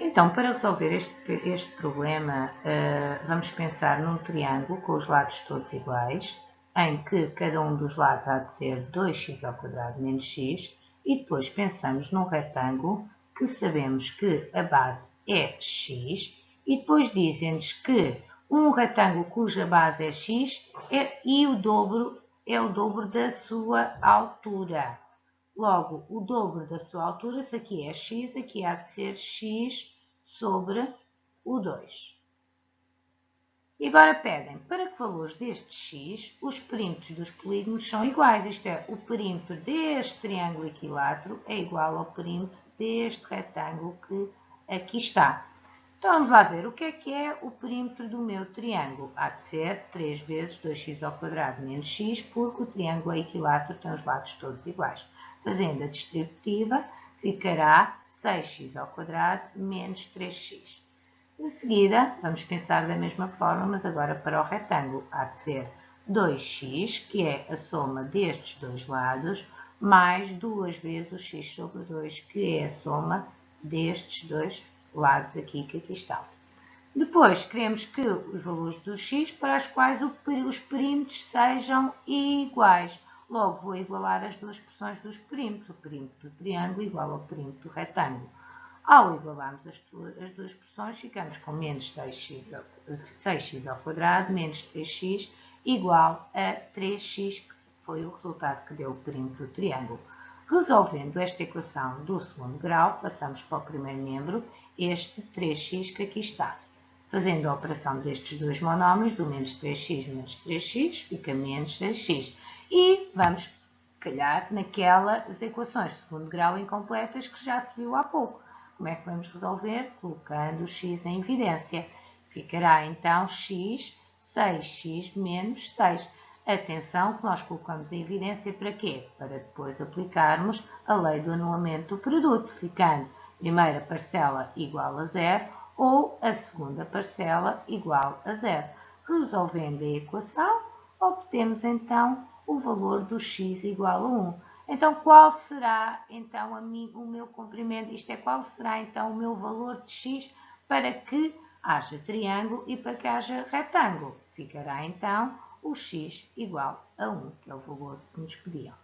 Então, para resolver este, este problema, uh, vamos pensar num triângulo com os lados todos iguais, em que cada um dos lados há de ser 2x ao quadrado menos x, e depois pensamos num retângulo que sabemos que a base é x, e depois dizem-nos que um retângulo cuja base é x é, e o dobro é o dobro da sua altura. Logo, o dobro da sua altura, se aqui é x, aqui há de ser x sobre o 2. E agora pedem, para que valores deste x os perímetros dos polígonos são iguais? Isto é, o perímetro deste triângulo equilátero é igual ao perímetro deste retângulo que aqui está. Então vamos lá ver, o que é que é o perímetro do meu triângulo? Há de ser 3 vezes 2x ao quadrado menos x, porque o triângulo é equilátero, tem os lados todos iguais. Fazendo a distributiva, ficará 6x ao quadrado menos 3x. De seguida, vamos pensar da mesma forma, mas agora para o retângulo. Há de ser 2x, que é a soma destes dois lados, mais duas vezes o x sobre 2, que é a soma destes dois lados aqui que aqui estão. Depois, queremos que os valores do x para os quais os perímetros sejam iguais. Logo, vou igualar as duas expressões dos perímetros. O perímetro do triângulo igual ao perímetro do retângulo. Ao igualarmos as, as duas expressões, ficamos com menos 6x ao, 6x ao quadrado menos 3x igual a 3x, que foi o resultado que deu o perímetro do triângulo. Resolvendo esta equação do segundo grau, passamos para o primeiro membro, este 3x que aqui está. Fazendo a operação destes dois monómios, do menos 3x menos 3x, fica menos 6x. E vamos calhar naquelas equações de segundo grau incompletas que já se viu há pouco. Como é que vamos resolver? Colocando o x em evidência. Ficará então x, 6x menos 6. Atenção que nós colocamos em evidência para quê? Para depois aplicarmos a lei do anulamento do produto, ficando a primeira parcela igual a zero ou a segunda parcela igual a zero. Resolvendo a equação, obtemos então o valor do x igual a 1. Então, qual será então a mim, o meu comprimento? Isto é, qual será então o meu valor de x para que haja triângulo e para que haja retângulo? Ficará então o x igual a 1, que é o valor que nos pediam.